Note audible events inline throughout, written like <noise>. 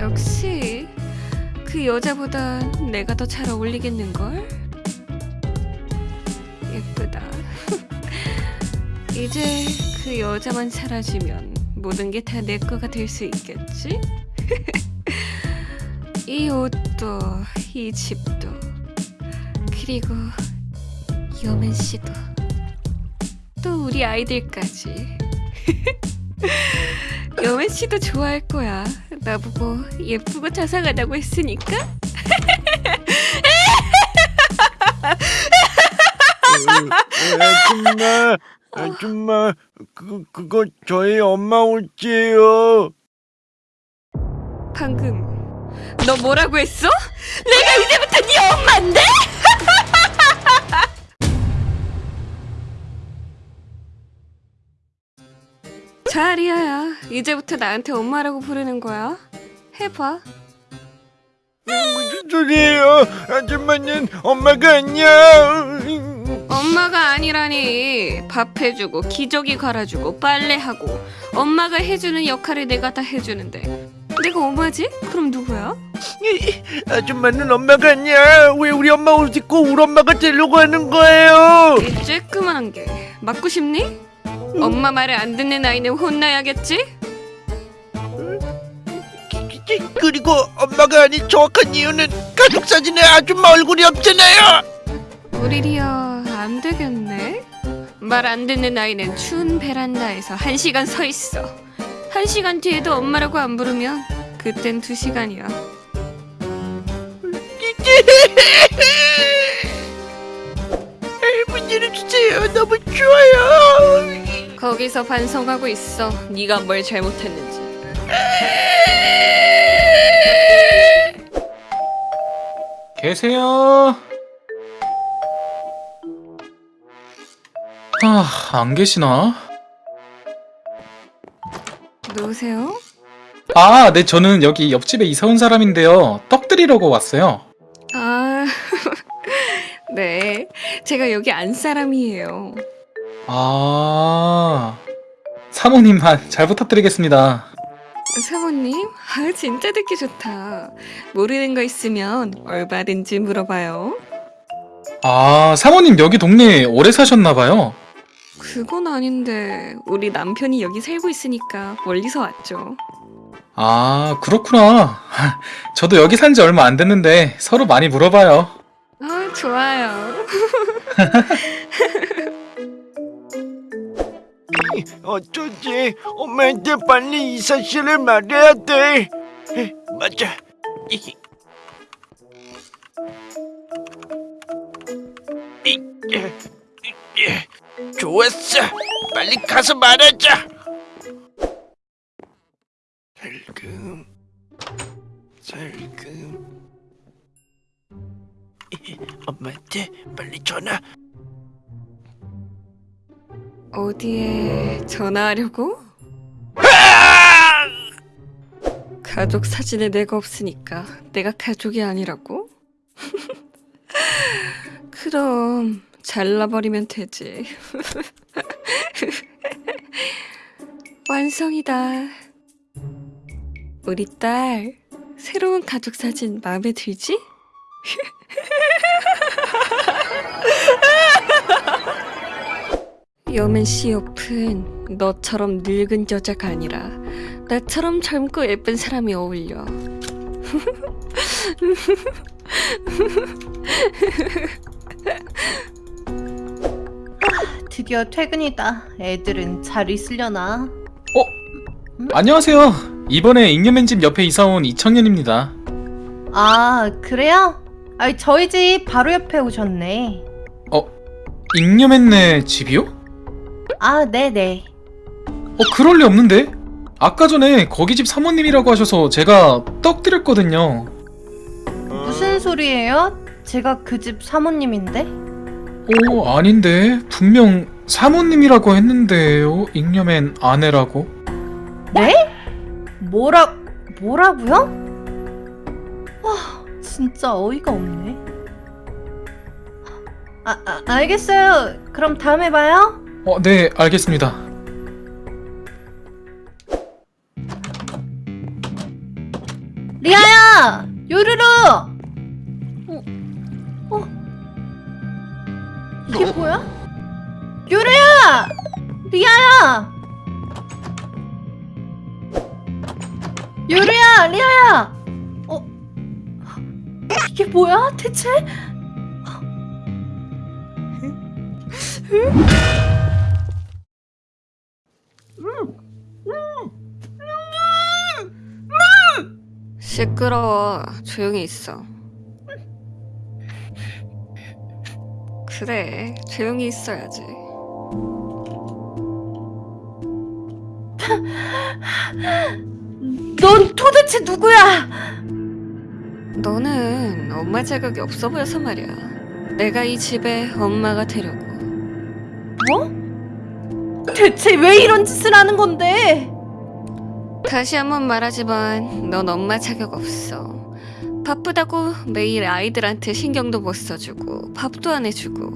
역시 그 여자보다 내가 더 잘 어울리겠는걸? 예쁘다. <laughs> 이제 그 여자만 사라지면 모든 게 다 내 거가 될 수 있겠지? <laughs> 이 옷도 이 집도 그리고 여맨 씨도 또 우리 아이들까지 <laughs> 여맨 씨도 좋아할 거야. 나보고 예쁘고 자상하다고 했으니까. 아줌마, 아줌마, 그 그거 저희 엄마 옷이에요. 방금 너 뭐라고 했어? 내가 이제부터 네 엄마인데? 자, 리아야. 이제부터 나한테 엄마라고 부르는 거야. 해봐. 무슨 소리예요? 아줌마는 엄마가 아니야. 엄마가 아니라니. 밥 해주고, 기저귀 갈아주고, 빨래하고. 엄마가 해주는 역할을 내가 다 해주는데. 내가 엄마지? 그럼 누구야? 아줌마는 엄마가 아니야. 왜 우리 엄마 옷 입고 우리 엄마가 되려고 하는 거예요? 이 쬐끄만한 게 맞고 싶니? 엄마 말을 안 듣는 아이는 혼나야겠지? 그리고 엄마가 아닌 정확한 이유는 가족 사진에 아줌마 얼굴이 없잖아요. 우리 리아 안 되겠네. 말 안 듣는 아이는 추운 베란다에서 한 시간 서 있어. 한 시간 뒤에도 엄마라고 안 부르면 그땐 두 시간이야. <laughs> 문제를 주세요. 너무 좋아요. 거기서 반성하고 있어. 네가 뭘 잘못했는지. 계세요? 아, 안 계시나? 누구세요? 아, 네, 저는 여기 옆집에 이사 온 사람인데요. 떡 드리려고 왔어요. 아, <laughs> 네. 제가 여기 안 사람이에요. 아, 사모님, 아, 잘 부탁드리겠습니다. 사모님, 아 진짜 듣기 좋다. 모르는 거 있으면 얼마든지 물어봐요. 아, 사모님 여기 동네에 오래 사셨나봐요. 그건 아닌데 우리 남편이 여기 살고 있으니까 멀리서 왔죠. 아, 그렇구나. <laughs> 저도 여기 산 지 얼마 안 됐는데 서로 많이 물어봐요. 아 좋아요. <laughs> 어쩌지? 엄마한테 빨리 이 사실을 말해야 돼. 에, 맞아. 좋았어. 빨리 가서 말하자. 살금, 살금. 이, 엄마한테 빨리 전화. 어디에 전화하려고? 가족 사진에 내가 없으니까 내가 가족이 아니라고? <laughs> 그럼 잘라버리면 되지. <laughs> 완성이다. 우리 딸 새로운 가족 사진 마음에 들지? <laughs> 여맨 씨 옆은 너처럼 늙은 여자가 아니라 나처럼 젊고 예쁜 사람이 어울려. <laughs> 드디어 퇴근이다. 애들은 잘 있으려나? 안녕하세요. 이번에 잉여맨 집 옆에 이사 온 이청년입니다. 아, 그래요? 아, 저희 집 바로 옆에 오셨네. 잉여맨네 집이요? 아, 네네. 어, 그럴 리 없는데? 아까 전에 거기 집 사모님이라고 하셔서 제가 떡 드렸거든요. 무슨 소리예요? 제가 그 집 사모님인데? 오, 아닌데. 분명 사모님이라고 했는데요. 잉여맨 아내라고. 네? 뭐라, 뭐라고요? 와, 진짜 어이가 없네. 아, 아, 알겠어요. 그럼 다음에 봐요. 어, 네, 알겠습니다. 리아야! 요루루! 어? 어? 이게 뭐야? 요루야! 리아야! 요루야! 리아야! 어? 이게 뭐야 대체? 시끄러워. 조용히 있어. 그래, 조용히 있어야지. 넌 도대체 누구야? 너는 엄마 자격이 없어 보여서 말이야. 내가 이 집에 엄마가 되려고. 뭐? 대체 왜 이런 짓을 하는 건데? 다시 한번 말하지만 넌 엄마 자격 없어. 바쁘다고 매일 아이들한테 신경도 못 써주고 밥도 안 해주고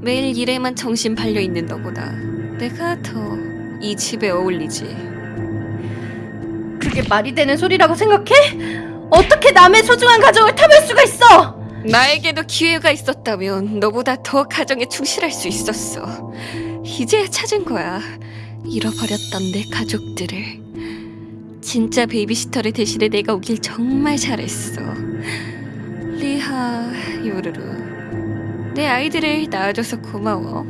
매일 일에만 정신 팔려 있는 너보다 내가 더 이 집에 어울리지. 그게 말이 되는 소리라고 생각해? 어떻게 남의 소중한 가정을 탐할 수가 있어? 나에게도 기회가 있었다면 너보다 더 가정에 충실할 수 있었어. 이제야 찾은 거야. 잃어버렸던 내 가족들을. 진짜 베이비시터를 대신에 내가 오길 정말 잘했어. 리하, 요르르. 내 아이들을 낳아줘서 고마워.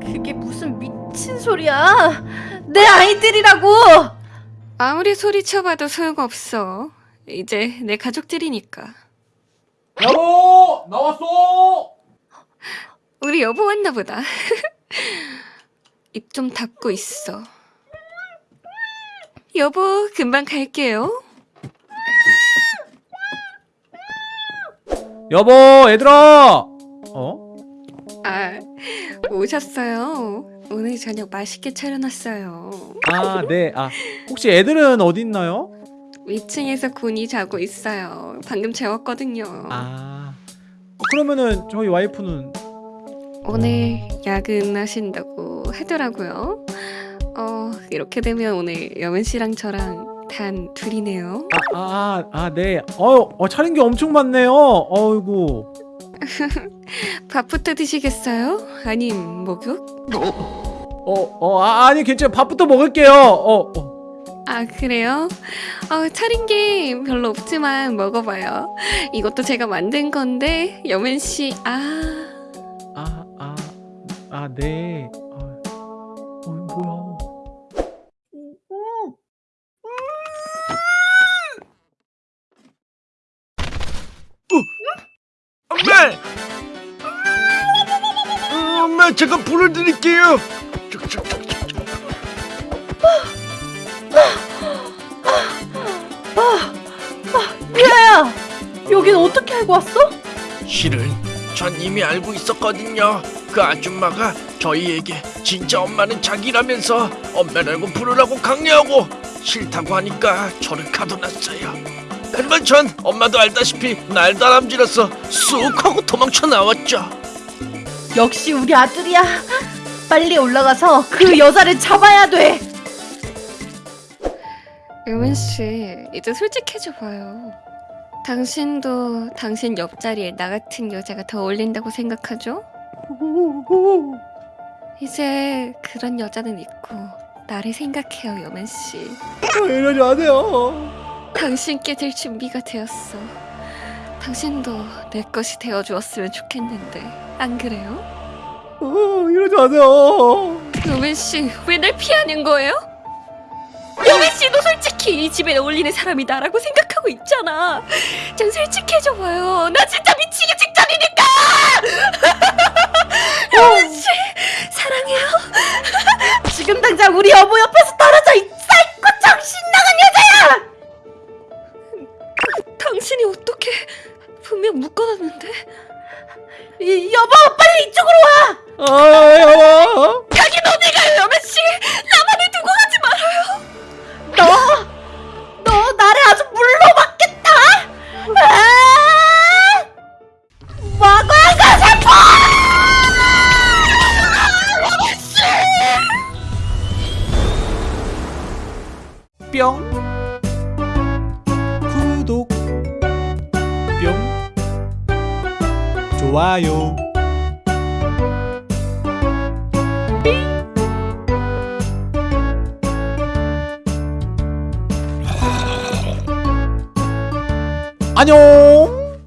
그게 무슨 미친 소리야? 내 아이들이라고! 아무리 소리쳐봐도 소용없어. 이제 내 가족들이니까. 여보 나왔어 우리 여보 왔나 보다. <laughs> 입 좀 닫고 있어. 여보, 금방 갈게요. 여보 얘들아 어? 아, 오셨어요. 오늘 저녁 맛있게 차려놨어요. 아 네 아 혹시 애들은 어디 있나요? 위층에서 군이 자고 있어요. 방금 재웠거든요. 아 어, 그러면은 저희 와이프는 오늘 야근하신다고 하더라고요. 어, 이렇게 되면 오늘 여men 씨랑 저랑 단 둘이네요. 아 아 아 네 어, 어 차린 게 엄청 많네요 어이구 <laughs> 밥부터 드시겠어요? 아님 목욕? 어어 아, 아니 괜찮아 밥부터 먹을게요 어, 어. 아 그래요? 어, 차린 게 별로 없지만 먹어봐요. 이것도 제가 만든 건데 여men 씨 아. 아, 아, 아, 네. 엄마! 어, 엄마 제가 불을 드릴게요. 리아야! 여긴 어떻게 알고 왔어? 실은 전 이미 알고 있었거든요. 그 아줌마가 저희에게 진짜 엄마는 자기라면서 엄마라고 부르라고 강요하고 싫다고 하니까 저를 가둬놨어요. 하지만 전 엄마도 알다시피 날 다람쥐라서 쑥 하고 도망쳐 나왔죠. 역시 우리 아들이야. 빨리 올라가서 그 여자를 잡아야 돼. 여men 씨 이제 솔직해져 봐요. 당신도 당신 옆자리에 나 같은 여자가 더 어울린다고 생각하죠? 이제 그런 여자는 있고 나를 생각해요, 여men 씨. 이러지 마세요. 당신께 될 준비가 되었어. 당신도 내 것이 되어 주었으면 좋겠는데 안 그래요? 어, 이러지 마세요. 여men 씨, 왜 날 피하는 거예요? 여men 씨도 솔직히 이 집에 어울리는 사람이 나라고 생각하고 있잖아. 전 솔직해져 봐요. 나 진짜 미치기 직전이니까. 좋아요. 안녕